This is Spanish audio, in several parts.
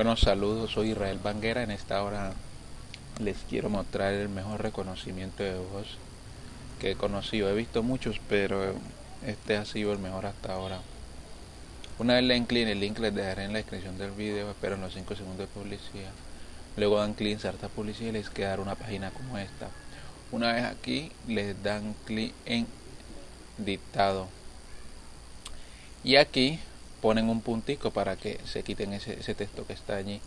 Bueno, saludos, soy Israel Banguera. En esta hora les quiero mostrar el mejor reconocimiento de voz que he conocido. He visto muchos, pero este ha sido el mejor hasta ahora. Una vez le den clic, el link les dejaré en la descripción del video, espero en los 5 segundos de publicidad. Luego dan clic en Sarta Publicidad y les quedará una página como esta. Una vez aquí, les dan clic en dictado. Y aquí ponen un puntico para que se quiten ese, texto que está allí.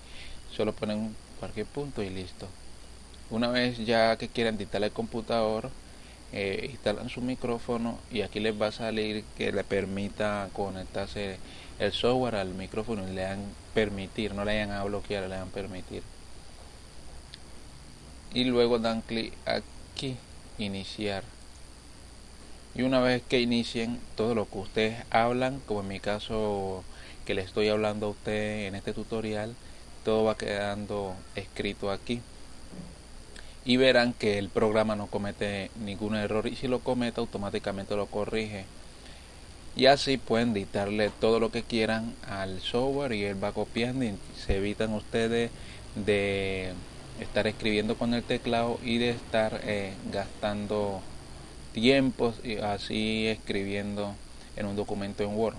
Solo ponen cualquier punto y listo. Una vez ya que quieran dictar el computador eh, instalan su micrófono y aquí les va a salir que le permita conectarse el software al micrófono y le dan permitir no le hayan a bloquear le dan permitir. Y luego dan clic aquí iniciar y una vez que inicien todo lo que ustedes hablan como en mi caso que le estoy hablando a usted en este tutorial todo va quedando escrito aquí. Y verán que el programa no comete ningún error y si lo comete automáticamente lo corrige. Y así pueden dictarle todo lo que quieran al software y él va copiando y se evitan ustedes de estar escribiendo con el teclado y de estar eh, gastando tiempos y así escribiendo en un documento en Word.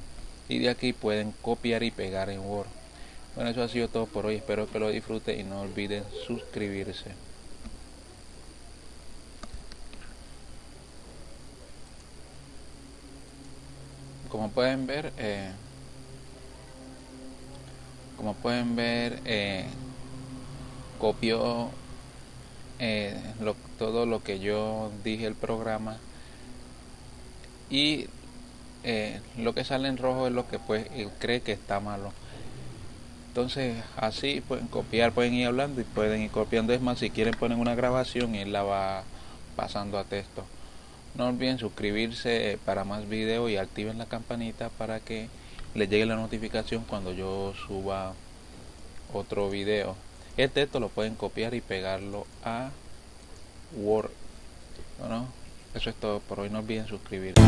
Y de aquí pueden copiar y pegar en Word. Bueno eso ha sido todo por hoy. Espero que lo disfruten y no olviden suscribirse. Como pueden ver eh, como pueden ver eh, copió eh, todo lo que yo dije el programa y eh, lo que sale en rojo es lo que pues cree que está malo. Entonces así pueden copiar pueden ir hablando y pueden ir copiando. Es más si quieren poner una grabación y él la va pasando a texto. No olviden suscribirse para más videos y activen la campanita para que les llegue la notificación cuando yo suba otro video. El texto lo pueden copiar y pegarlo a Word. Bueno, eso es todo por hoy. No olviden suscribirse.